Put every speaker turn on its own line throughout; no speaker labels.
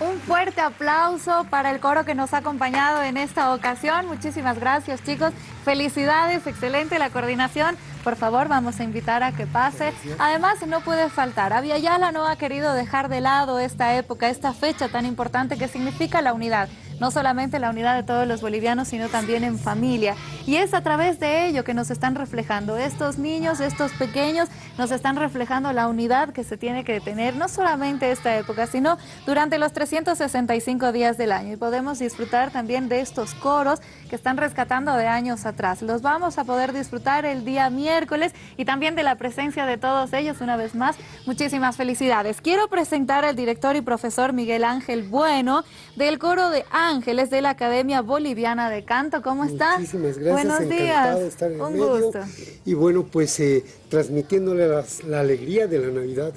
Un fuerte aplauso para el coro que nos ha acompañado en esta ocasión. Muchísimas gracias, chicos. Felicidades, excelente la coordinación. Por favor, vamos a invitar a que pase. Además, no puede faltar. Aviala no ha querido dejar de lado esta época, esta fecha tan importante que significa la unidad no solamente la unidad de todos los bolivianos, sino también en familia. Y es a través de ello que nos están reflejando. Estos niños, estos pequeños, nos están reflejando la unidad que se tiene que tener, no solamente esta época, sino durante los 365 días del año. Y podemos disfrutar también de estos coros que están rescatando de años atrás. Los vamos a poder disfrutar el día miércoles y también de la presencia de todos ellos una vez más. Muchísimas felicidades. Quiero presentar al director y profesor Miguel Ángel Bueno del coro de Ángeles de la Academia Boliviana de Canto. ¿Cómo está?
Muchísimas gracias.
Buenos días.
De estar en
Un
medio.
gusto.
Y bueno, pues eh, transmitiéndole las- la alegría de la Navidad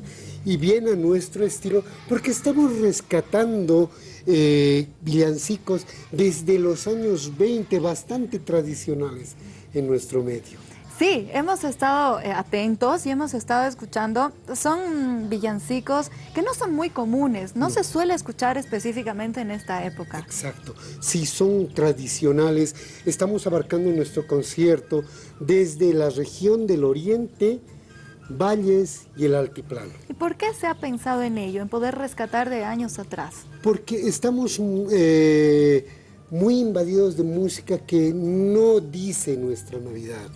y bien a nuestro estilo, porque estamos rescatando eh, villancicos desde los años 20, bastante tradicionales en nuestro medio.
Sí, hemos estado eh, atentos y hemos estado escuchando. Son villancicos que no son muy comunes, no se suele escuchar específicamente en esta época.
Exacto. Si son tradicionales, estamos abarcando nuestro concierto desde la región del Oriente, Valles y el Altiplano.
¿Y por qué se ha pensado en ello, en poder rescatar de años atrás?
Porque estamos mm, eh, muy invadidos de música que no dice nuestra Navidad.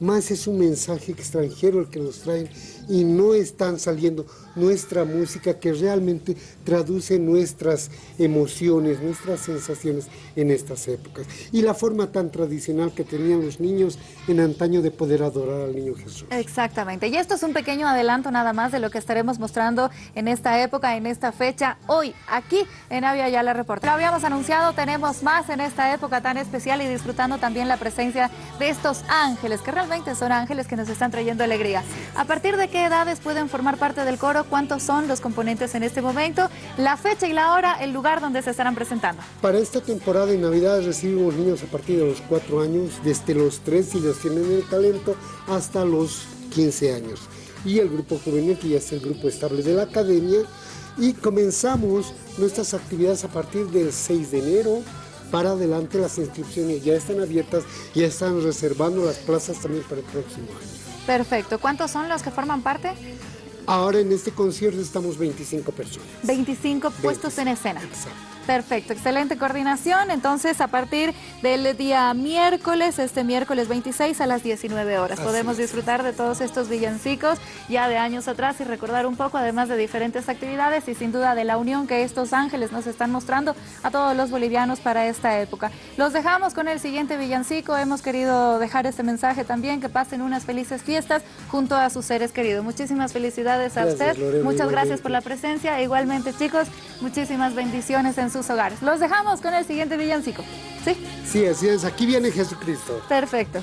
Más es un mensaje extranjero el que nos traen y no están saliendo nuestra música que realmente traduce nuestras emociones, nuestras sensaciones en estas épocas. Y la forma tan tradicional que tenían los niños en antaño de poder adorar al niño Jesús.
Exactamente, y esto es un pequeño adelanto nada más de lo que estaremos mostrando en esta época, en esta fecha, hoy, aquí en Avia Yala Report. Lo habíamos anunciado, tenemos más en esta época tan especial y disfrutando también la presencia de estos ángeles, que realmente son ángeles que nos están trayendo alegría. ¿A partir de qué edades pueden formar parte del coro? ¿Cuántos son los componentes en este momento? La fecha y la hora, el lugar donde se estarán presentando.
Para esta temporada de Navidad recibimos niños a partir de los 4 años, desde los 3 si los tienen el talento, hasta los 15 años. Y el grupo juvenil, que ya es el grupo estable de la academia. Y comenzamos nuestras actividades a partir del 6 de enero. Para adelante las inscripciones ya están abiertas, ya están reservando las plazas también para el próximo año.
Perfecto, ¿cuántos son los que forman parte?
Ahora en este concierto estamos 25 personas.
25 puestos en escena.
Exacto.
Perfecto, excelente coordinación. Entonces, a partir del día miércoles, este miércoles 26 a las 19 horas,
Así
podemos
es.
disfrutar de todos estos villancicos ya de años atrás y recordar un poco, además de diferentes actividades y sin duda de la unión que estos ángeles nos están mostrando a todos los bolivianos para esta época. Los dejamos con el siguiente villancico. Hemos querido dejar este mensaje también, que pasen unas felices fiestas junto a sus seres queridos. Muchísimas felicidades a
Gracias,
usted.
Lorena,
Muchas gracias por la presencia. Igualmente, chicos, muchísimas bendiciones en sus hogares. Los dejamos con el siguiente villancico. ¿Sí?
Sí, así es. Aquí viene Jesucristo.
Perfecto.